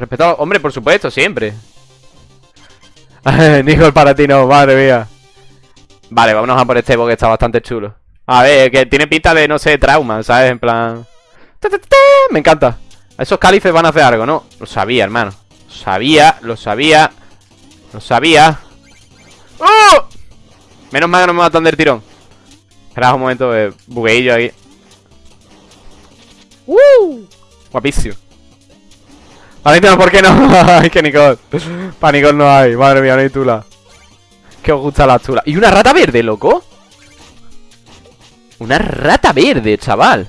Respetado, hombre, por supuesto, siempre. Nicole para ti no, madre mía. Vale, vámonos a por este porque está bastante chulo. A ver, que tiene pinta de, no sé, trauma, ¿sabes? En plan... Me encanta. Esos califes van a hacer algo, ¿no? Lo sabía, hermano. Lo sabía, lo sabía. Lo sabía. ¡Oh! Menos mal que no me matan del tirón. Espera un momento, de bugueillo ahí. ¡Uh! Guapísimo. Ahorita, ¿por qué no? Ay, que Nicole. Para Nicole no hay. Madre mía, no hay tula. Que os gusta la tula. ¿Y una rata verde, loco? Una rata verde, chaval.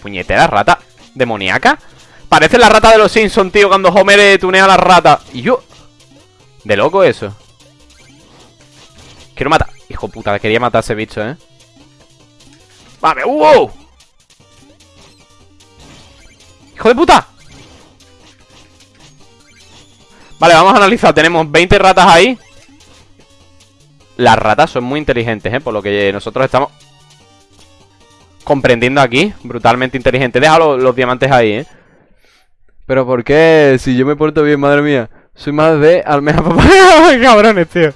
Puñetera rata demoníaca. Parece la rata de los Simpsons, tío, cuando Homer tunea a la rata. Y yo... De loco eso. Quiero matar. Hijo puta, quería matar a ese bicho, ¿eh? ¡Vale! ¡Wow! ¡Hijo de puta! Vale, vamos a analizar. Tenemos 20 ratas ahí. Las ratas son muy inteligentes, ¿eh? Por lo que nosotros estamos comprendiendo aquí. Brutalmente inteligente. Deja los, diamantes ahí, ¿eh? Pero ¿por qué? Si yo me porto bien, madre mía. Soy más de almeja papá. ¡Qué cabrones, tío!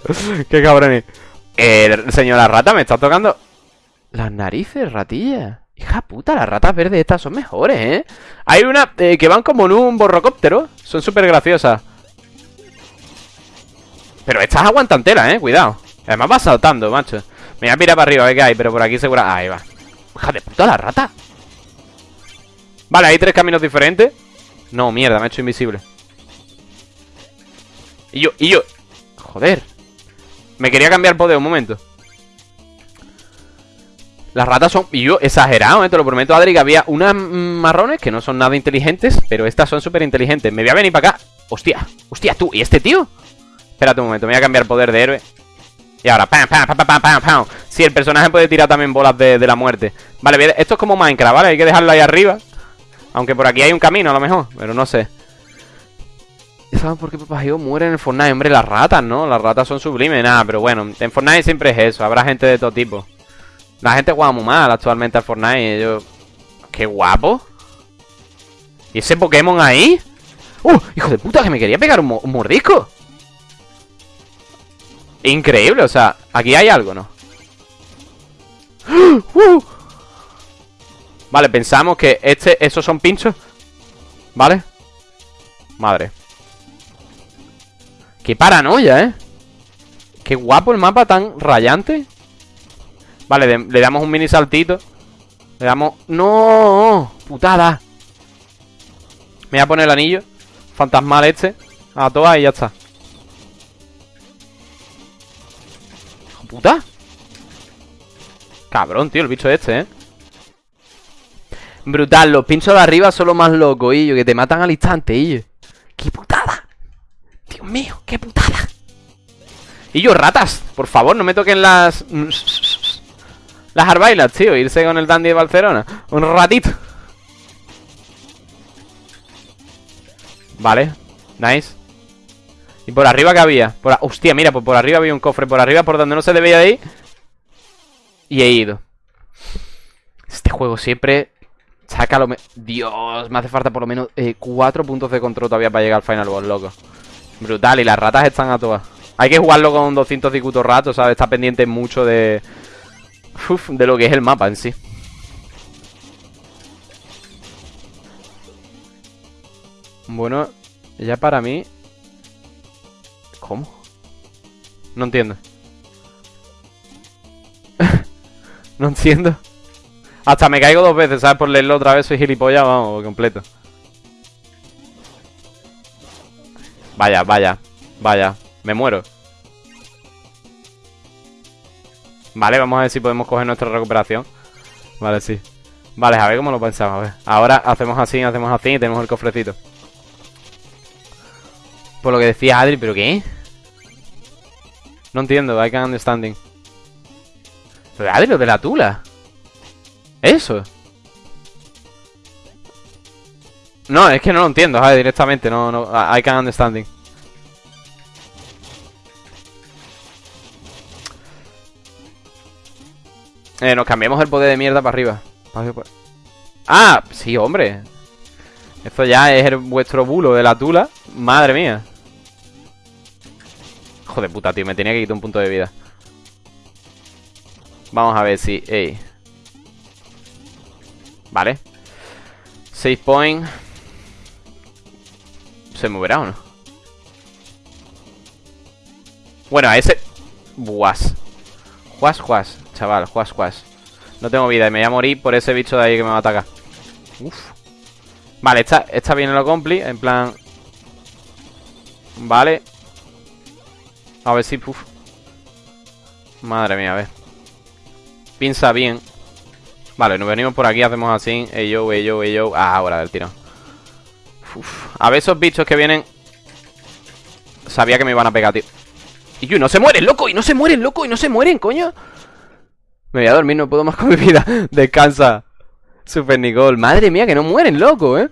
¡Qué cabrones! Eh, señora rata, me está tocando las narices, ratilla. Hija puta, las ratas verdes estas son mejores, ¿eh? Hay una eh, que van como en un borrocóptero. Son súper graciosas. Pero estas aguantan tela, ¿eh? Cuidado. Además va saltando, macho. Me voy a mirar para arriba a ver qué hay, pero por aquí seguro... Ahí va. Hija de puta la rata. Vale, hay tres caminos diferentes. No, mierda, me he hecho invisible. Y yo, y yo... Joder. Me quería cambiar poder un momento. Las ratas son... Y yo, exagerado, ¿eh? te lo prometo, Adri, que había unas marrones que no son nada inteligentes, pero estas son súper inteligentes. Me voy a venir para acá. Hostia, hostia, tú. ¿Y este tío? Espérate un momento, me voy a cambiar poder de héroe. Y ahora, pam, pam, pam, pam, pam, pam. Sí, el personaje puede tirar también bolas de, la muerte. Vale, esto es como Minecraft, ¿vale? Hay que dejarlo ahí arriba. Aunque por aquí hay un camino, a lo mejor, pero no sé. ¿Saben por qué Papá muere en el Fortnite? Hombre, las ratas, ¿no? Las ratas son sublimes, nada, pero bueno, en Fortnite siempre es eso, habrá gente de todo tipo. La gente juega muy mal actualmente al Fortnite, yo... ¡Qué guapo! ¿Y ese Pokémon ahí? ¡Uh! ¡Hijo de puta! Que me quería pegar un, mordisco. Increíble, o sea, aquí hay algo, ¿no? ¡Uh! Vale, pensamos que este, esos son pinchos ¿Vale? Madre Qué paranoia, ¿eh? Qué guapo el mapa tan rayante Vale, le damos un mini saltito Le damos... ¡No! ¡Putada! Me voy a poner el anillo Fantasmal este A todas y ya está puta? Cabrón, tío, el bicho este, ¿eh? Brutal, los pinchos de arriba son los más locos, ellos, que te matan al instante, ellos. ¡Qué putada! Dios mío, qué putada. Y yo, ratas, por favor, no me toquen las... Las arbailas, tío, irse con el dandy de Barcelona. Un ratito. Vale, nice. ¿Y por arriba qué había? Por Hostia, mira, pues por arriba había un cofre Por arriba, por donde no se debía de ir Y he ido Este juego siempre Saca lo Dios, me hace falta por lo menos eh, Cuatro puntos de control todavía para llegar al final boss, loco Brutal, y las ratas están a todas Hay que jugarlo con 200 discutos ratos, ¿sabes? Está pendiente mucho de... Uf, de lo que es el mapa en sí Bueno, ya para mí ¿Cómo? No entiendo. no entiendo. Hasta me caigo dos veces, ¿sabes? Por leerlo otra vez soy gilipollas, vamos, completo. Vaya, vaya, vaya. Me muero. Vale, vamos a ver si podemos coger nuestra recuperación. Vale, sí. Vale, a ver cómo lo pensamos, a ver. Ahora hacemos así, hacemos así y tenemos el cofrecito. Por lo que decía Adri, ¿pero qué? No entiendo, I can understanding. Pero Adri, lo de la tula. Eso. No, es que no lo entiendo, ¿sabes? Directamente, no, no, I can understanding. Eh, nos cambiamos el poder de mierda para arriba. Ah, sí, hombre. Esto ya es vuestro bulo de la tula. Madre mía. Joder puta, tío. Me tenía que quitar un punto de vida. Vamos a ver si... Ey. Vale. Save point. ¿Se moverá o no? Bueno, a ese... Buas. Juas, juas. Chaval, juas, juas. No tengo vida y me voy a morir por ese bicho de ahí que me va a atacar. Uf. Vale, esta, esta viene lo compli. En plan... Vale. A ver si... Uf. Madre mía, a ver. Piensa bien. Vale, nos venimos por aquí, hacemos así. Yo, ey yo. Ah, ahora del A ver esos bichos que vienen. Sabía que me iban a pegar, tío. Y yo, no se mueren, loco, y no se mueren, loco, y no se mueren, coño. Me voy a dormir, no puedo más con mi vida. Descansa. Super Nicole. Madre mía, que no mueren, loco, ¿eh?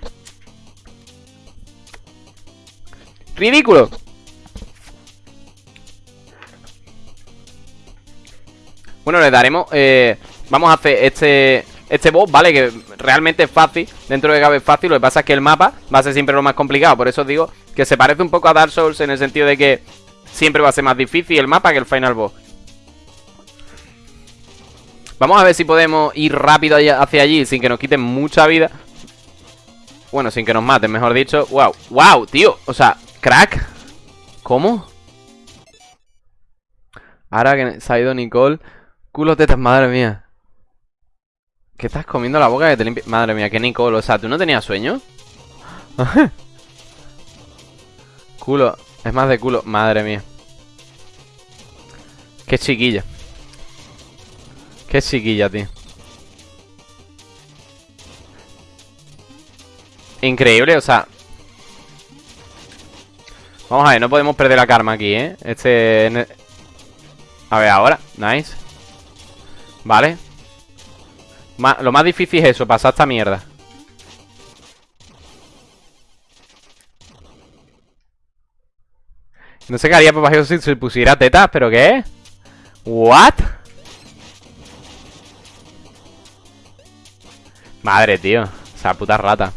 Ridículo. Bueno, le daremos... Eh, vamos a hacer este... Este boss, ¿vale? Que realmente es fácil Dentro de cabe es fácil Lo que pasa es que el mapa va a ser siempre lo más complicado Por eso os digo que se parece un poco a Dark Souls En el sentido de que siempre va a ser más difícil el mapa que el final boss Vamos a ver si podemos ir rápido hacia allí sin que nos quiten mucha vida. Bueno, sin que nos maten, mejor dicho. ¡Wow! ¡Wow, tío! O sea, crack. ¿Cómo? Ahora que se ha ido Nicole. Culo madre mía. ¿Qué estás comiendo la boca que te limpia? Madre mía, que Nicole. O sea, ¿tú no tenías sueño? culo. Es más de culo. Madre mía. Qué chiquilla. Qué chiquilla, tío. Increíble, o sea... Vamos a ver, no podemos perder la karma aquí, ¿eh? Este... A ver, ahora. Nice. Vale. Lo más difícil es eso, pasar esta mierda. No sé qué haría papá si se pusiera tetas, pero ¿qué? ¿What? Madre, tío. O sea, puta rata.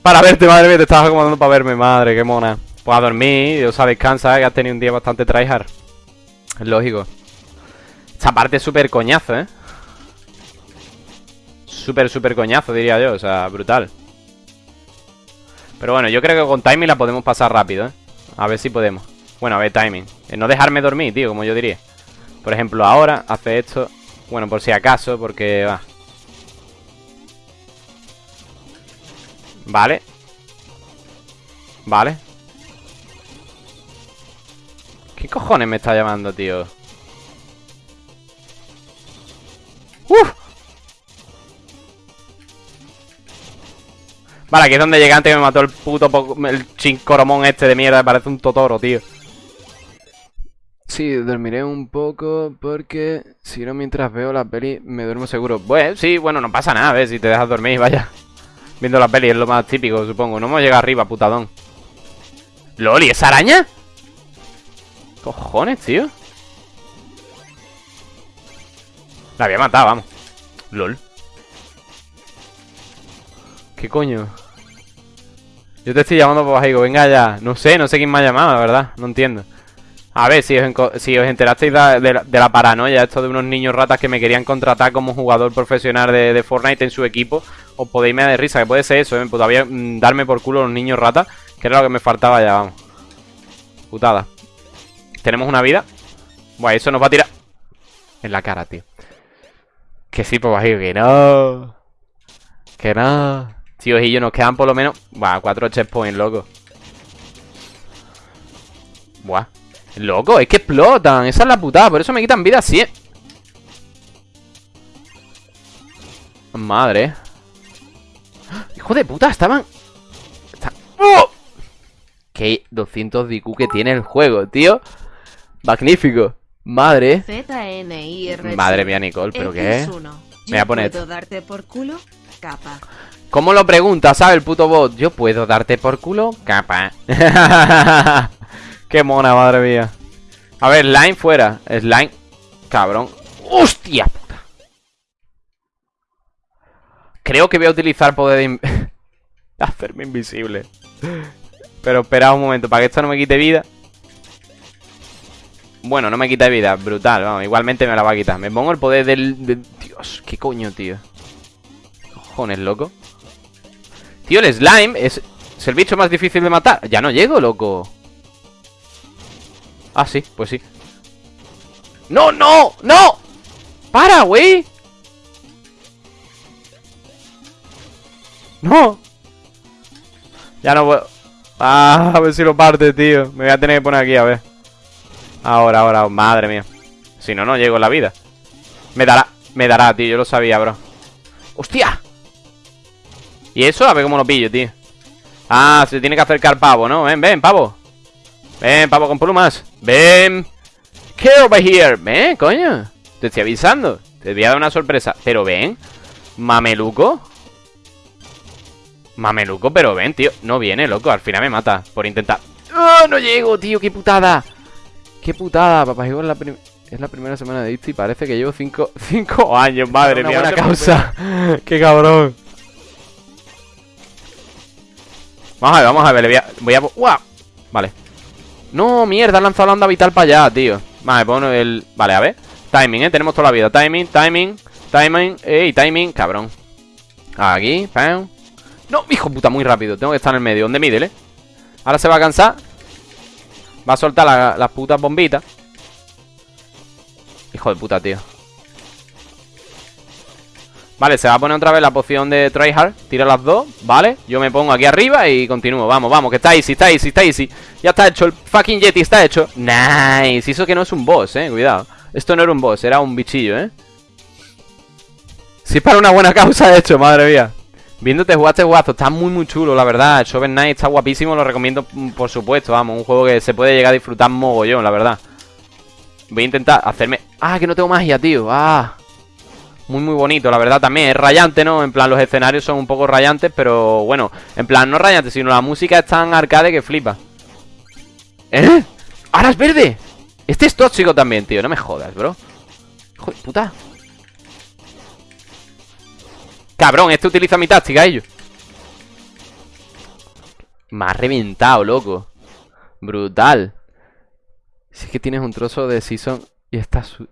Para verte, madre mía, te estabas acomodando para verme, madre, qué mona. Pues a dormir, o sea, descansa, que has tenido un día bastante tryhard. Es lógico. Esta parte es súper coñazo, ¿eh? Súper, súper coñazo, diría yo, o sea, brutal. Pero bueno, yo creo que con timing la podemos pasar rápido, ¿eh? A ver si podemos. Bueno, a ver, timing. no dejarme dormir, tío, como yo diría. Por ejemplo, ahora hace esto. Bueno, por si acaso, porque va. Vale Vale ¿Qué cojones me está llamando, tío? ¡Uf! Vale, aquí es donde llegué antes y me mató el puto El chincoromón este de mierda Parece un totoro, tío Sí, dormiré un poco porque si no mientras veo la peli me duermo seguro. Pues sí, bueno, no pasa nada, a ver si te dejas dormir, vaya. Viendo la peli es lo más típico, supongo. No hemos llegado arriba, putadón. ¿Loli, esa araña? Cojones, tío. La había matado, vamos. LOL. ¿Qué coño? Yo te estoy llamando por bajigo, venga ya. No sé, no sé quién me ha llamado, la verdad. No entiendo. A ver, si os, si os enterasteis de, la, paranoia, esto de unos niños ratas que me querían contratar como jugador profesional de, Fortnite en su equipo, os podéis me de risa, que puede ser eso, ¿eh? Todavía mm, darme por culo los niños ratas, que era lo que me faltaba ya, vamos. Putada. Tenemos una vida. Buah, eso nos va a tirar en la cara, tío. Que sí, pues que no. Que no. Tío, y yo nos quedan por lo menos... Buah, cuatro checkpoints, loco. Buah. Loco, es que explotan. Esa es la putada. Por eso me quitan vida así. Madre. Hijo de puta, estaban... ¡Oh! Qué 200 de IQ que tiene el juego, tío. Magnífico. Madre. Madre mía, Nicole, ¿pero qué? Me voy a poner... darte por culo? Capa. ¿Cómo lo pregunta, sabe el puto bot? ¿Yo puedo darte por culo? Capa. Qué mona, madre mía. A ver, Slime fuera. Slime. Cabrón. ¡Hostia puta! Creo que voy a utilizar poder de... Hacerme invisible. Pero espera un momento, para que esto no me quite vida. Bueno, no me quita vida, brutal, vamos, igualmente me la va a quitar. Me pongo el poder del- Dios, qué coño, tío. Cojones, loco. Tío, el slime es, es el bicho más difícil de matar. Ya no llego, loco. Ah, sí, pues sí. ¡No, no! ¡No! ¡Para, güey! ¡No! Ya no puedo. Ah, a ver si lo parte, tío. Me voy a tener que poner aquí, a ver. Ahora, ahora, madre mía. Si no, no llego en la vida. Me dará, me dará, tío. Yo lo sabía, bro. ¡Hostia! ¿Y eso? A ver cómo lo pillo, tío. Ah, se tiene que acercar pavo, ¿no? Ven, ven, pavo. Ven, pavo con plumas. Ven. Get over here. Ven, coño. Te estoy avisando. Te voy a dar una sorpresa. Pero ven. Mameluco. Mameluco, pero ven, tío. No viene, loco. Al final me mata por intentar. ¡Oh, no llego, tío! ¡Qué putada! ¡Qué putada! Papá es la, es la primera semana de esto y parece que llevo cinco, cinco años, madre Una mía. buena te causa. ¡Qué cabrón! Vamos a ver, vamos a ver. Le voy a. Voy. Vale. No, mierda, han lanzado la onda vital para allá, tío. Vale, pongo el. Vale, a ver. Timing, eh. Tenemos toda la vida. Timing, timing, timing. Ey, timing, cabrón. Aquí, pam. No, hijo puta, muy rápido. Tengo que estar en el medio. ¿Dónde mide, eh? Ahora se va a cansar. Va a soltar la- las putas bombitas. Hijo de puta, tío. Vale, se va a poner otra vez la poción de tryhard. Tira las dos, vale. Yo me pongo aquí arriba y continúo. Vamos, vamos, que está easy, está easy, está easy. Ya está hecho, el fucking Yeti está hecho. Nice. Eso que no es un boss, eh. Cuidado. Esto no era un boss, era un bichillo, eh. Si es para una buena causa de hecho, madre mía. Viéndote jugar este jugazo, está muy muy chulo, la verdad. Shovel Knight está guapísimo, lo recomiendo mm, por supuesto, vamos, un juego que se puede llegar a disfrutar mogollón, la verdad. Voy a intentar hacerme... Ah, que no tengo magia, tío. Ah. Muy muy bonito, la verdad también. Es rayante, ¿no? En plan, los escenarios son un poco rayantes, pero bueno. En plan, no rayantes, sino la música es tan arcade que flipa. ¿Eh? ¡Ahora es verde! Este es tóxico también, tío. No me jodas, bro. Hijo de puta. Cabrón, este utiliza mi táctica, ellos. Me ha reventado, loco. Brutal. Si es que tienes un trozo de season y está, su-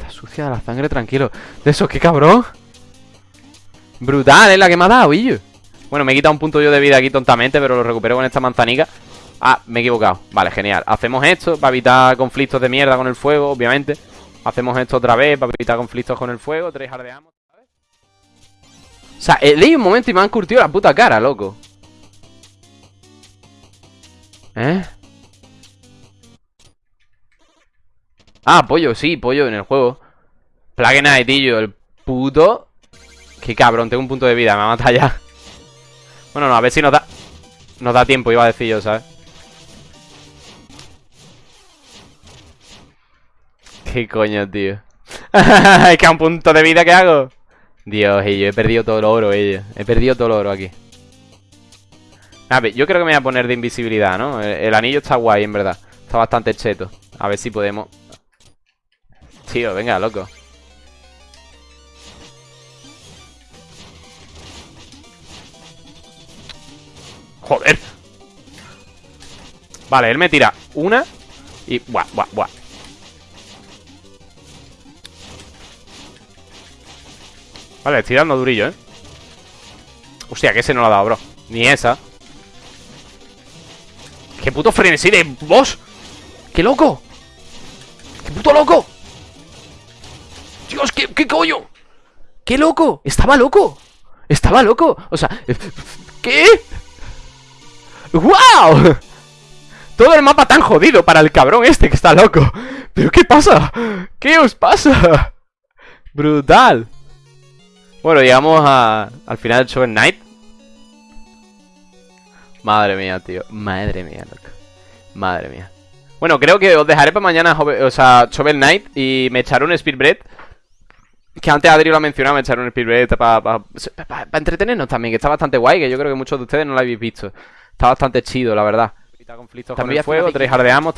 está sucia la sangre, tranquilo. De eso, qué cabrón. Brutal, es la que me ha dado, illo. Bueno, me he quitado un punto yo de vida aquí tontamente, pero lo recupero con esta manzanica. Ah, me he equivocado. Vale, genial. Hacemos esto para evitar conflictos de mierda con el fuego, obviamente. Hacemos esto otra vez para evitar conflictos con el fuego. Tres ardeamos. O sea, he leído un momento y me han curtido la puta cara, loco. Ah, pollo, sí, pollo en el juego. Plague Knight, tío, el puto. Qué cabrón, tengo un punto de vida, me va a matar ya. Bueno, no, a ver si nos da. Nos da tiempo, iba a decir yo, ¿sabes? ¿Qué coño, tío? es que a un punto de vida, ¿qué hago? Dios, yo he perdido todo el oro, ello. He perdido todo el oro aquí. A ver, yo creo que me voy a poner de invisibilidad, ¿no? El anillo está guay, en verdad. Está bastante cheto. A ver si podemos... Tío, venga, loco. Joder. Vale, él me tira una y... Buah, buah, buah. Vale, estoy dando durillo, ¿eh? Hostia, que ese no lo ha dado, bro. Ni esa. ¡Qué puto frenesí de boss! ¡Qué loco! ¡Qué puto loco! Dios, ¿qué, qué coño? ¡Qué loco! ¡Estaba loco! ¡Estaba loco! O sea, ¿qué? ¡Wow! Todo el mapa tan jodido para el cabrón este que está loco. ¿Pero qué pasa? ¿Qué os pasa? Brutal. Bueno, llegamos a, al final del Shovel Knight. Madre mía, tío. Madre mía, loco. Madre mía. Bueno, creo que os dejaré para mañana, o sea, Shovel Knight y me echaré un Speedbread. Que antes Adri lo ha mencionado, me echaré un Speedbread para entretenernos también, que está bastante guay, que yo creo que muchos de ustedes no lo habéis visto. Está bastante chido, la verdad. Conflictos con También el fuego, tres ardeamos,